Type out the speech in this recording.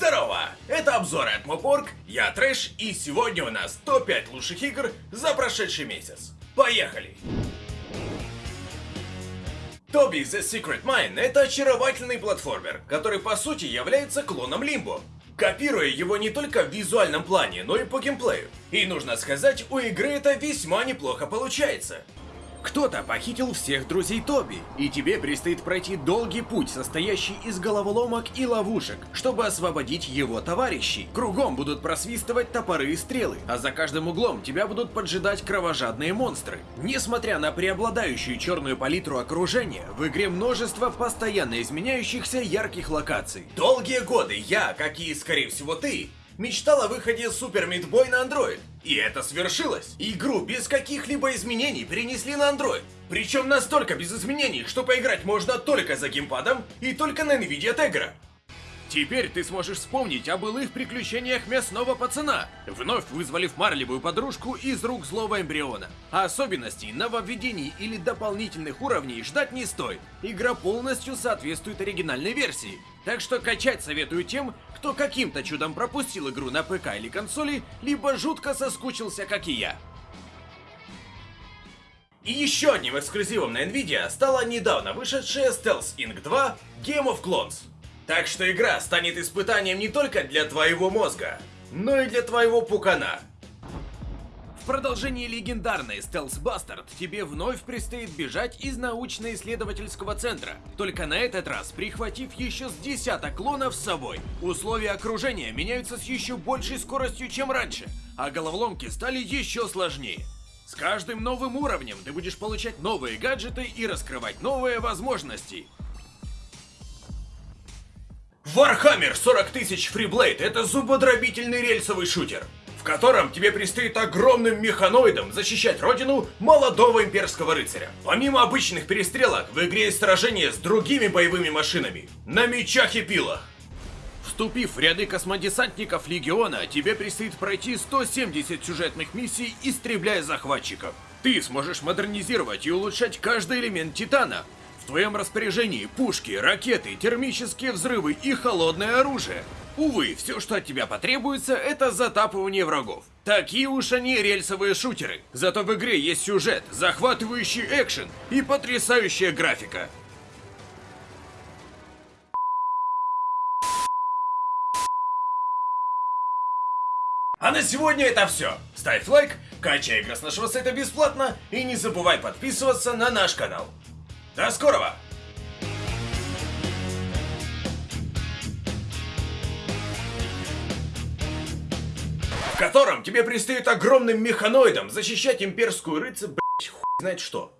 Здорово! Это обзоры от Мопорг, я Трэш, и сегодня у нас топ-5 лучших игр за прошедший месяц. Поехали! Тоби The Secret Mine — это очаровательный платформер, который по сути является клоном Лимбо, копируя его не только в визуальном плане, но и по геймплею. И нужно сказать, у игры это весьма неплохо получается. Кто-то похитил всех друзей Тоби, и тебе предстоит пройти долгий путь, состоящий из головоломок и ловушек, чтобы освободить его товарищей. Кругом будут просвистывать топоры и стрелы, а за каждым углом тебя будут поджидать кровожадные монстры. Несмотря на преобладающую черную палитру окружения, в игре множество постоянно изменяющихся ярких локаций. Долгие годы я, как и, скорее всего, ты, мечтал о выходе Meat Boy на Android. И это свершилось. Игру без каких-либо изменений перенесли на Android. Причем настолько без изменений, что поиграть можно только за геймпадом и только на Nvidia Tegra. Теперь ты сможешь вспомнить о былых приключениях мясного пацана, вновь вызволив марлевую подружку из рук злого эмбриона. Особенностей, нововведений или дополнительных уровней ждать не стоит. Игра полностью соответствует оригинальной версии. Так что качать советую тем, кто каким-то чудом пропустил игру на ПК или консоли, либо жутко соскучился, как и я. И еще одним эксклюзивом на Nvidia стала недавно вышедшая Stealth Inc. 2 Game of Clones. Так что игра станет испытанием не только для твоего мозга, но и для твоего пукана. В продолжении легендарной Stealth Bastard тебе вновь предстоит бежать из научно-исследовательского центра, только на этот раз прихватив еще с десяток клонов с собой. Условия окружения меняются с еще большей скоростью, чем раньше, а головоломки стали еще сложнее. С каждым новым уровнем ты будешь получать новые гаджеты и раскрывать новые возможности. Warhammer 40 тысяч Freeblade — это зубодробительный рельсовый шутер, в котором тебе предстоит огромным механоидом защищать родину молодого имперского рыцаря. Помимо обычных перестрелок, в игре есть сражения с другими боевыми машинами, на мечах и пилах. Вступив в ряды космодесантников Легиона, тебе предстоит пройти 170 сюжетных миссий, истребляя захватчиков. Ты сможешь модернизировать и улучшать каждый элемент Титана, в твоем распоряжении пушки, ракеты, термические взрывы и холодное оружие. Увы, все, что от тебя потребуется, это затапывание врагов. Такие уж они рельсовые шутеры. Зато в игре есть сюжет, захватывающий экшен и потрясающая графика. А на сегодня это все. Ставь лайк, качай игры с нашего сайта бесплатно и не забывай подписываться на наш канал. До скорого! В котором тебе предстоит огромным механоидом защищать имперскую рыцарь, блять, хуй знает что.